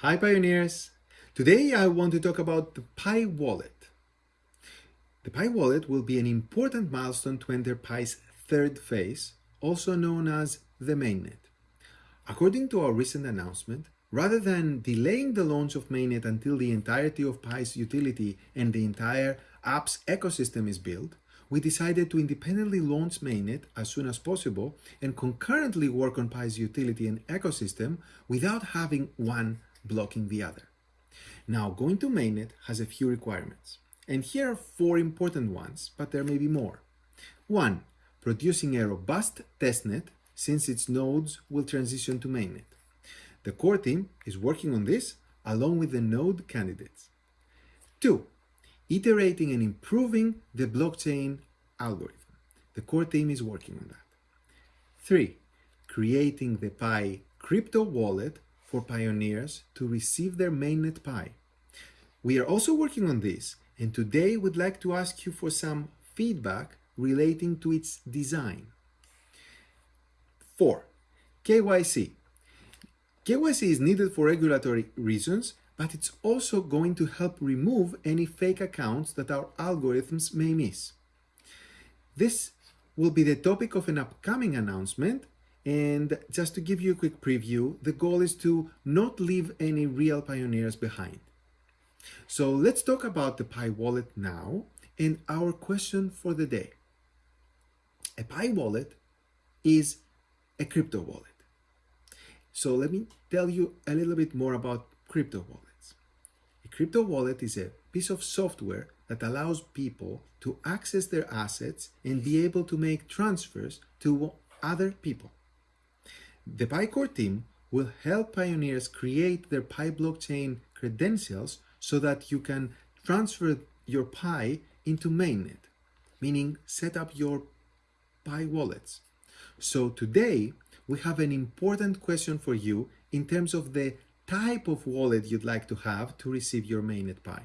Hi Pioneers! Today I want to talk about the Pi Wallet. The Pi Wallet will be an important milestone to enter Pi's third phase, also known as the mainnet. According to our recent announcement, rather than delaying the launch of mainnet until the entirety of Pi's utility and the entire app's ecosystem is built, we decided to independently launch mainnet as soon as possible and concurrently work on Pi's utility and ecosystem without having one blocking the other. Now, going to mainnet has a few requirements. And here are four important ones, but there may be more. One, producing a robust testnet since its nodes will transition to mainnet. The core team is working on this along with the node candidates. Two, iterating and improving the blockchain algorithm. The core team is working on that. Three, creating the Pi crypto wallet for pioneers to receive their mainnet Pi. We are also working on this, and today we'd like to ask you for some feedback relating to its design. 4. KYC. KYC is needed for regulatory reasons, but it's also going to help remove any fake accounts that our algorithms may miss. This will be the topic of an upcoming announcement and just to give you a quick preview, the goal is to not leave any real pioneers behind. So let's talk about the Pi wallet now and our question for the day. A Pi wallet is a crypto wallet. So let me tell you a little bit more about crypto wallets. A crypto wallet is a piece of software that allows people to access their assets and be able to make transfers to other people. The PiCore team will help pioneers create their Pi blockchain credentials so that you can transfer your Pi into mainnet, meaning set up your Pi wallets. So today, we have an important question for you in terms of the type of wallet you'd like to have to receive your mainnet Pi.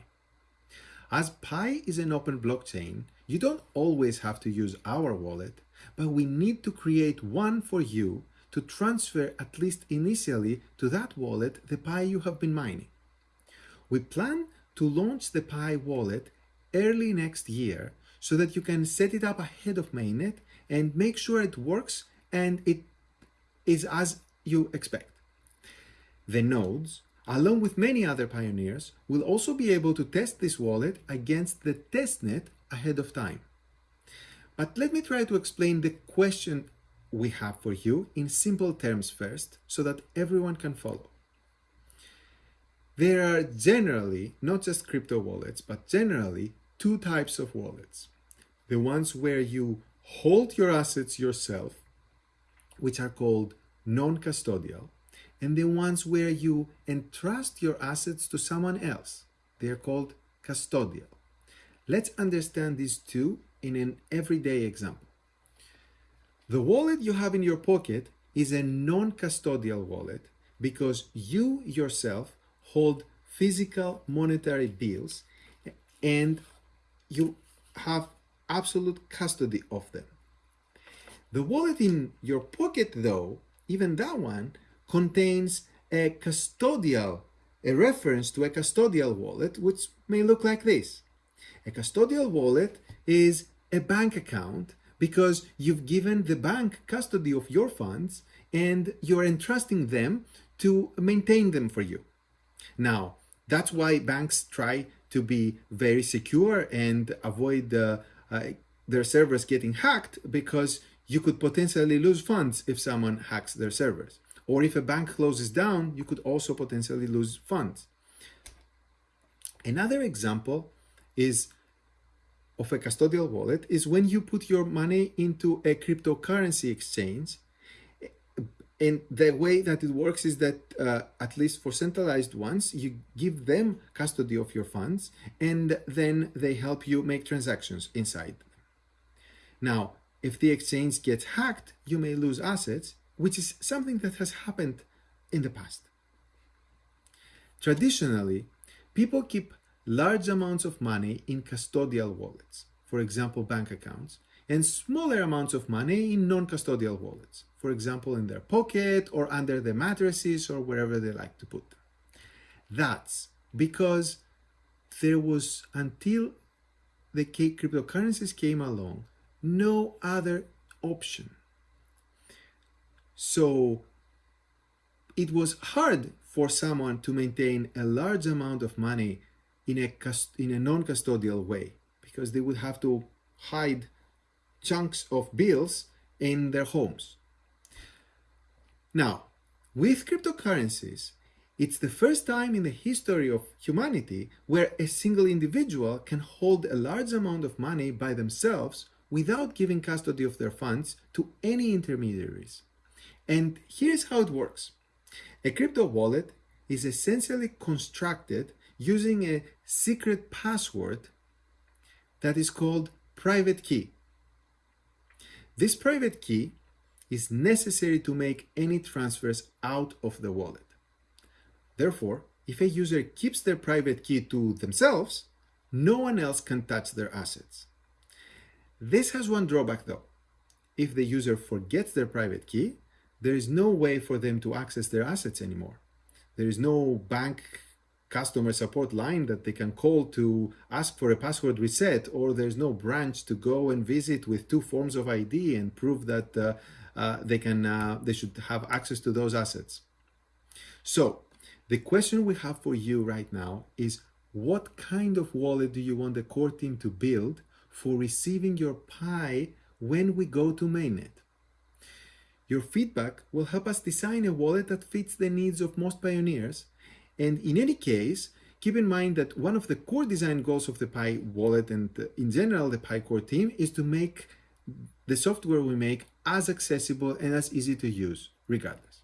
As Pi is an open blockchain, you don't always have to use our wallet, but we need to create one for you to transfer at least initially to that wallet the Pi you have been mining. We plan to launch the Pi wallet early next year so that you can set it up ahead of mainnet and make sure it works and it is as you expect. The nodes, along with many other pioneers, will also be able to test this wallet against the testnet ahead of time. But let me try to explain the question we have for you in simple terms first so that everyone can follow. There are generally, not just crypto wallets, but generally two types of wallets. The ones where you hold your assets yourself, which are called non-custodial, and the ones where you entrust your assets to someone else. They are called custodial. Let's understand these two in an everyday example. The wallet you have in your pocket is a non-custodial wallet because you yourself hold physical monetary bills and you have absolute custody of them. The wallet in your pocket though, even that one, contains a custodial, a reference to a custodial wallet, which may look like this. A custodial wallet is a bank account because you've given the bank custody of your funds and you're entrusting them to maintain them for you. Now, that's why banks try to be very secure and avoid uh, uh, their servers getting hacked because you could potentially lose funds if someone hacks their servers. Or if a bank closes down, you could also potentially lose funds. Another example is of a custodial wallet is when you put your money into a cryptocurrency exchange. And the way that it works is that, uh, at least for centralized ones, you give them custody of your funds and then they help you make transactions inside. Now, if the exchange gets hacked, you may lose assets, which is something that has happened in the past. Traditionally, people keep large amounts of money in custodial wallets, for example, bank accounts, and smaller amounts of money in non-custodial wallets, for example, in their pocket or under their mattresses or wherever they like to put them. That's because there was, until the cryptocurrencies came along, no other option. So it was hard for someone to maintain a large amount of money in a, in a non-custodial way because they would have to hide chunks of bills in their homes. Now, with cryptocurrencies, it's the first time in the history of humanity where a single individual can hold a large amount of money by themselves without giving custody of their funds to any intermediaries. And here's how it works. A crypto wallet is essentially constructed using a secret password that is called private key. This private key is necessary to make any transfers out of the wallet. Therefore, if a user keeps their private key to themselves, no one else can touch their assets. This has one drawback though. If the user forgets their private key, there is no way for them to access their assets anymore. There is no bank customer support line that they can call to ask for a password reset, or there's no branch to go and visit with two forms of ID and prove that uh, uh, they can uh, they should have access to those assets. So the question we have for you right now is what kind of wallet do you want the core team to build for receiving your Pi when we go to mainnet? Your feedback will help us design a wallet that fits the needs of most pioneers. And in any case, keep in mind that one of the core design goals of the Pi wallet and in general the Pi core team is to make the software we make as accessible and as easy to use regardless.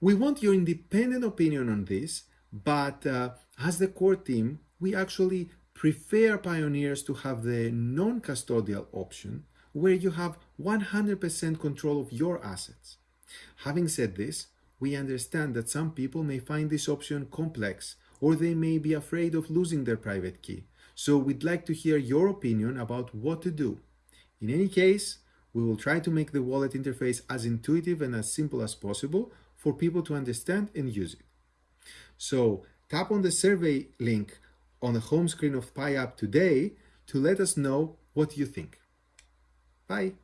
We want your independent opinion on this, but uh, as the core team, we actually prefer pioneers to have the non-custodial option where you have 100% control of your assets. Having said this, we understand that some people may find this option complex or they may be afraid of losing their private key. So we'd like to hear your opinion about what to do. In any case, we will try to make the wallet interface as intuitive and as simple as possible for people to understand and use it. So tap on the survey link on the home screen of PiApp today to let us know what you think. Bye.